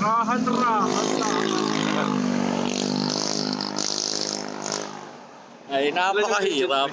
rahan rahan lang. Ay, napakahirap.